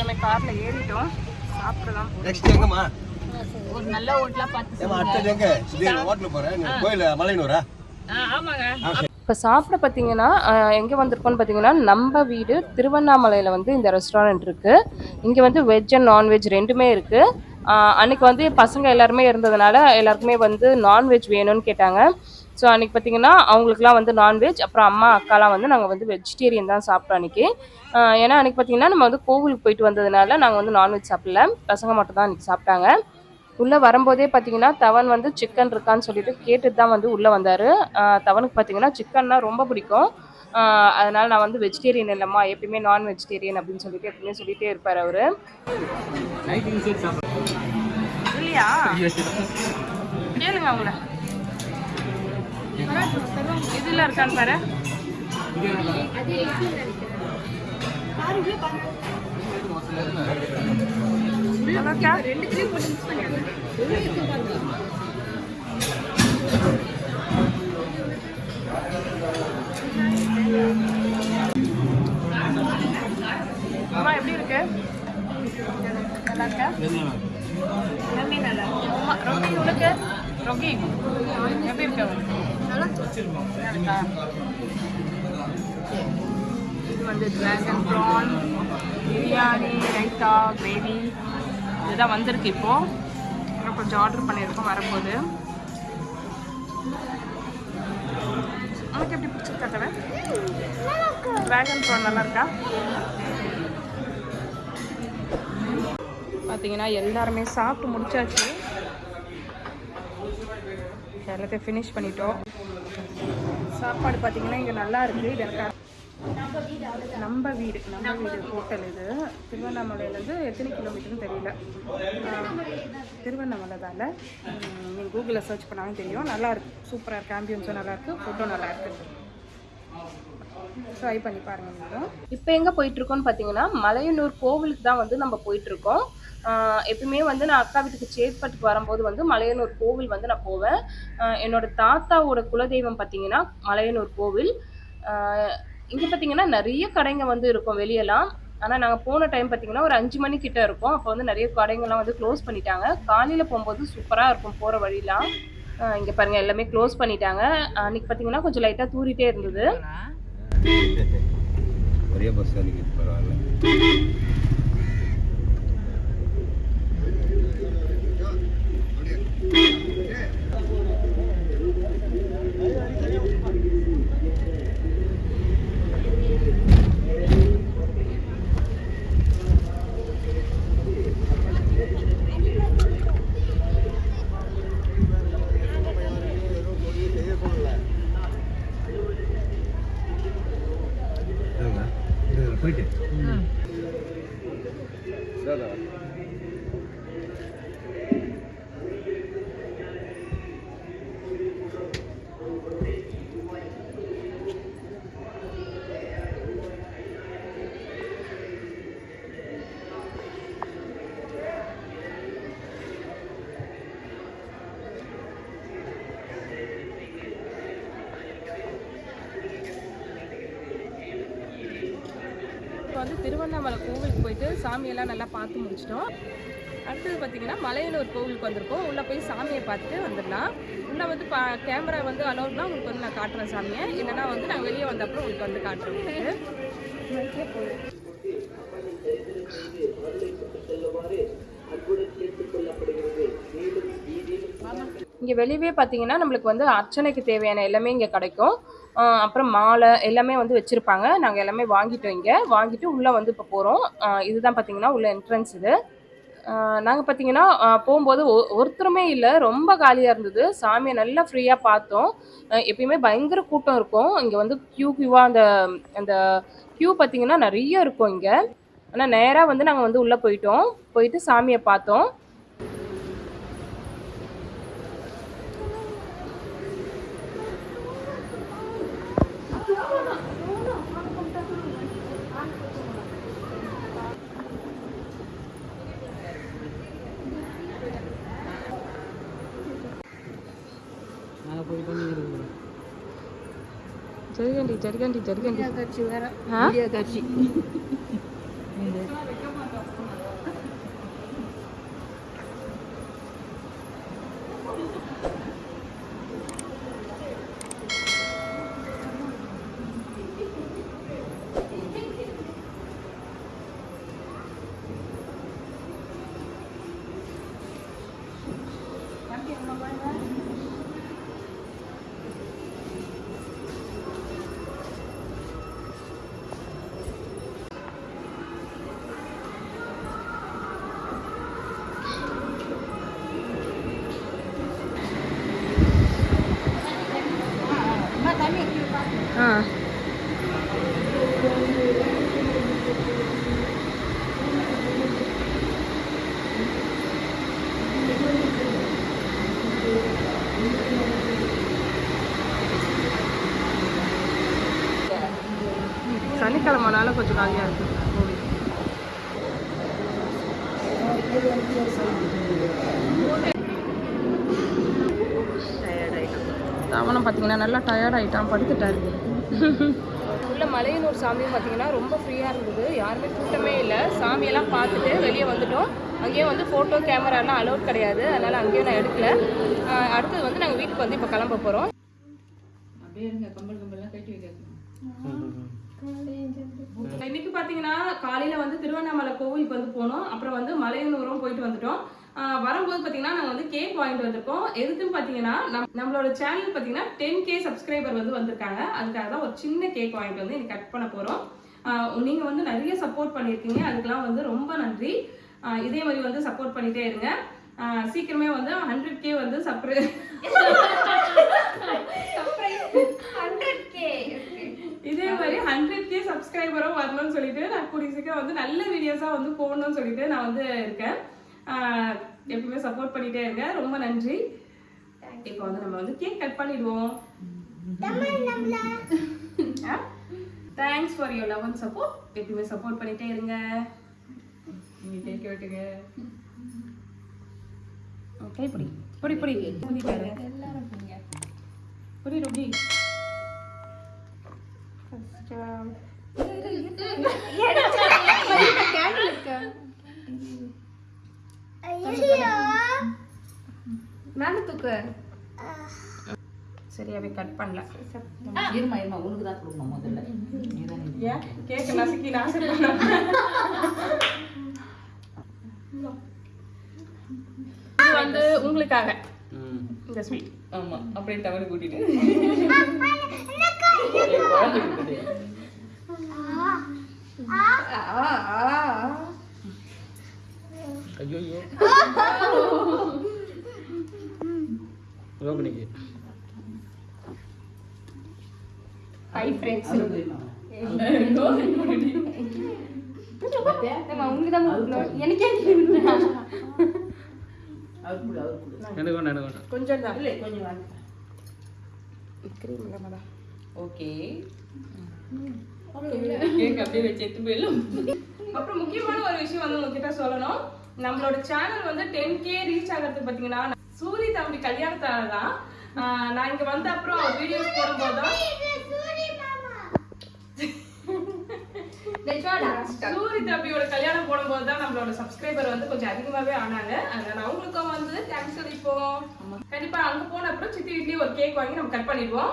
எல்லாருமே கார்ல ஏறிட்டோம். சாப்பிடலாம். நெக்ஸ்ட் எங்கம்மா? ஒரு நல்ல ஹோட்டலா பார்த்து ஏமா அடுத்தது எங்க? இது ஹோட்டலுக்கு போறேன் நீ கோயில் மலையனூரா? ஆ, ஆமாங்க. இப்போ சாப்பிட பார்த்தீங்கன்னா எங்கே வந்திருக்கோம்னு பார்த்தீங்கன்னா நம்ம வீடு திருவண்ணாமலையில் வந்து இந்த ரெஸ்டாரண்ட் இருக்குது இங்கே வந்து வெஜ் அண்ட் நான்வெஜ் ரெண்டுமே இருக்குது அன்னைக்கு வந்து பசங்க எல்லாருமே இருந்ததுனால எல்லாருக்குமே வந்து நான்வெஜ் வேணும்னு கேட்டாங்க. ஸோ அன்னைக்கு பார்த்தீங்கன்னா அவங்களுக்குலாம் வந்து நான்வெஜ் அப்புறம் அம்மா அக்காலாம் வந்து நாங்கள் வந்து வெஜிடேரியன் தான் சாப்பிட்டோம் அன்னைக்கு. ஆஹ் ஏன்னா அன்னைக்கு பார்த்தீங்கன்னா நம்ம வந்து கோவிலுக்கு போயிட்டு வந்ததுனால நாங்கள் வந்து நான்வெஜ் சாப்பிடல. பசங்க மட்டும் தான் அன்றைக்கி சாப்பிட்டாங்க. உள்ளே வரும்போதே பார்த்தீங்கன்னா தவன் வந்து சிக்கன் இருக்கான்னு சொல்லிட்டு கேட்டுட்டு தான் வந்து உள்ளே வந்தார். தவனுக்கு பார்த்தீங்கன்னா சிக்கன்னா ரொம்ப பிடிக்கும். அதனால நான் வந்து வெஜிடேரியன் இல்லைம்மா எப்பயுமே நான் வெஜிடேரியன் அப்படின்னு சொல்லிட்டு எப்பயுமே சொல்லிட்டே இருப்பார் அவர். இல்லையா? கேளுங்க அவங்கள. இதில் இருக்கான்னு பாரு. அம்மா எப்படி இருக்கு? நல்லா இருக்கா நன்றி நல்லா அம்மா ரொகி உனக்கு ரொகி எப்படி இருக்கு நல்லா இருக்கா இது வந்து dragon prawn biryani raita gravy இதுதான் வந்திருக்கு இப்போ. இன்னும் கொஞ்சம் ஆர்டர் பண்ணியிருக்கோம் வரும்போது. உனக்கு எப்படி பிடிச்சிருக்கா தவிர டிராகன் ப்ரான் நல்லா இருக்கா? பார்த்தீங்கன்னா எல்லாருமே சாப்பிட்டு முடிச்சாச்சு. எல்லாத்தையும் ஃபினிஷ் பண்ணிட்டோம். சாப்பாடு பார்த்தீங்கன்னா இங்கே நல்லா இருக்குது இது எனக்கு நம்ம வீடு நம்ம வீடு ஹோட்டல் இது. திருவண்ணாமலையிலேருந்து எத்தனை கிலோமீட்டர்னு தெரியல. திருவண்ணாமலை தானே நீங்கள் கூகுளில் சர்ச் பண்ணாலும் தெரியும். நல்லா இருக்குது சூப்பராக இருக்குது ஆம்பியன்ஸும் நல்லா இருக்குது ஃபுட்டும் நல்லா இருக்குது ட்ரை பண்ணி பாருங்க இப்போ எங்கே போயிட்டுருக்கோம்னு பார்த்தீங்கன்னா மலையனூர் கோவிலுக்கு தான் வந்து நம்ம போயிட்டுருக்கோம் எப்பயுமே வந்து நான் அக்கா வீட்டுக்கு சேத்பட்டுக்கு வரும்போது வந்து மலையனூர் கோவில் வந்து நான் போவேன். என்னோட தாத்தாவோட குலதெய்வம் பார்த்தீங்கன்னா மலையனூர் கோவில். இங்கே பார்த்தீங்கன்னா நிறைய கடைங்க வந்து இருக்கும் வெளியெல்லாம். ஆனால் நாங்கள் போன டைம் பார்த்தீங்கன்னா ஒரு அஞ்சு மணி கிட்ட இருக்கும். அப்போ வந்து நிறைய கடைங்கள்லாம் வந்து க்ளோஸ் பண்ணிட்டாங்க. காலையில் போகும்போது சூப்பராக இருக்கும் போகிற வழிலாம். இங்கே பாருங்கள் எல்லாமே க்ளோஸ் பண்ணிட்டாங்க. அன்றைக்கி பார்த்தீங்கன்னா கொஞ்சம் லைட்டாக தூரிட்டே இருந்தது. ஒரே பஸ் அன்னைக்கு பரவாயில்ல போயிட்டு இப்போ வந்து திருவண்ணாமலை கோவிலுக்கு போயிட்டு சாமியெல்லாம் நல்லா பார்த்து முடிச்சிட்டோம். அடுத்தது பார்த்தீங்கன்னா மலையனூர் கோவிலுக்கு வந்திருக்கோம். உள்ளே போய் சாமியை பார்த்துட்டு வந்துடலாம். உள்ளே வந்து பா கேமரா வந்து அலோட்னா உங்களுக்கு வந்து நான் காட்டுறேன் சாமியை. இல்லைன்னா வந்து நான் வெளியே வந்த அப்புறம் உங்களுக்கு வந்து காட்டுறேன் இங்கே வெளியவே பார்த்தீங்கன்னா நம்மளுக்கு வந்து அர்ச்சனைக்கு தேவையான எல்லாமே இங்கே கிடைக்கும். அப்புறம் மாலை எல்லாமே வந்து வச்சுருப்பாங்க. நாங்கள் எல்லாமே வாங்கிட்டோம் இங்கே. வாங்கிட்டு உள்ளே வந்து இப்போ போகிறோம் இதுதான் பார்த்தீங்கன்னா உள்ள என்ட்ரன்ஸ் இது. நாங்கள் பார்த்தீங்கன்னா போகும்போது ஒ- ஒருத்தருமே இல்லை. ரொம்ப காலியாக இருந்தது. சாமியை நல்லா ஃப்ரீயாக பார்த்தோம். எப்பயுமே பயங்கர கூட்டம் இருக்கும். இங்கே வந்து க்யூ க்யூவாக அந்த அந்த க்யூ பார்த்தீங்கன்னா நிறைய இருக்கும் இங்கே. ஆனால் நேராக வந்து நாங்கள் வந்து உள்ளே போயிட்டோம். போயிட்டு சாமியை பார்த்தோம். జరగండి జరగండి జరగండి. சனிக்கிழமைனால கொஞ்சம் காலியாக இருக்குது அவனும் பார்த்தீங்கன்னா நல்லா டயர்ட் ஆகிட்டான் படுத்துட்டாரு. உள்ள மலையனூர் சாமியும் பார்த்தீங்கன்னா ரொம்ப ஃப்ரீயாக இருந்தது. யாருமே கூட்டமே இல்லை. சாமியெல்லாம் பார்த்துட்டு வெளியே வந்துட்டோம். அங்கேயும் வந்து ஃபோட்டோ கேமராலாம் அலோட் கிடையாது. அதனால் அங்கேயும் நான் எடுக்கல. அடுத்தது வந்து நாங்கள் வீட்டுக்கு வந்து இப்போ கிளம்ப போகிறோம் இன்னைக்கு பார்த்தீங்கன்னா காலையில் வந்து திருவண்ணாமலை கோவிலுக்கு வந்து போனோம். அப்புறம் வந்து மலையனூரும் போயிட்டு வந்துட்டோம். வரும்போது பார்த்தீங்கன்னா நாங்கள் வந்து கேக் வாங்கிட்டு வந்திருக்கோம். எதுக்குன்னு பார்த்தீங்கன்னா நம் நம்மளோட சேனல் பார்த்தீங்கன்னா டென் கே சப்ஸ்கிரைபர் வந்து வந்திருக்காங்க. அதுக்காக தான் ஒரு சின்ன கேக் வாங்கிட்டு வந்து இன்னைக்கு கட் பண்ண போகிறோம் நீங்கள் வந்து நிறைய சப்போர்ட் பண்ணியிருக்கீங்க. அதுக்கெல்லாம் வந்து ரொம்ப நன்றி. இதே மாதிரி வந்து சப்போர்ட் பண்ணிட்டே இருங்க. சீக்கிரமே வந்து ஹண்ட்ரட் கே வந்து சப்ரை இதே மாதிரி ஹண்ட்ரட் கே சப்ஸ்கிரைபரும் வரணும்னு சொல்லிட்டு நான் கூடிய சீக்கிரம் வந்து நல்ல வீடியோஸாக வந்து போடணும்னு சொல்லிட்டு நான் வந்து இருக்கேன். எப்பவுமே சப்போர்ட் பண்ணிட்டே இருங்க. ரொம்ப நன்றி. இப்போ வந்து நம்ம வந்து கேக் கட் பண்ணிடுவோம். Thanks for your love and support எப்பவுமே சப்போர்ட் பண்ணிட்டே இருங்க. நீங்க கேக் வெட்டுங்க கை பிடி. பிடி பிடி. ஊதிட்டாரு பிடி ரொபி. மேல தூக்கு சரியாவே கட் பண்ணல. இருமா இருமா உனக்கு தான் கொடுக்கணும் முதல்ல. கேக்க நசுக்கி நாசம் பண்ண இது வந்து உங்களுக்காக. இந்த ஸ்வீட் ஆமா அப்படியே தவறு கூட்டிட்டு. ஐயோ ரோகிணிக்கு ஹை ஃப்ரெண்ட்ஸ் உங்களுக்கு தான் கொடுக்கணும். எனக்கே அவர் கூட அவர் கூட எனக்கு வேண்டாம் எனக்கு வேண்டாம். கொஞ்சம் தான் இல்லை கொஞ்சம் கிரீம் இல்லாம தான். ஓகே. கேக் அப்படியே வச்சு எடுத்து போயிடலாம். அப்புறம் முக்கியமான ஒரு விஷயம் வந்து உங்ககிட்ட சொல்லணும். நம்மளோட சேனல் வந்து டென் கே ரீச் ஆகிறதுக்கு பார்த்தீங்கன்னா சூரி தம்பி கல்யாணத்தால தான். ஆஹ் நான் இங்க வந்த அப்புறம் வீடியோஸ் போடும்போது தான் சூரி தம்பியோட கல்யாணம் போடும்போது தான் நம்மளோட சப்ஸ்கிரைபர் வந்து கொஞ்சம் அதிகமாவே ஆனாங்க. அதனால அவங்களுக்கும் வந்து தேங்க்ஸ் சொல்லிப்போம் கண்டிப்பா அங்க போன அப்புறம் சித்தி வீட்லயே ஒரு கேக் வாங்கி நம்ம கட் பண்ணிடுவோம்.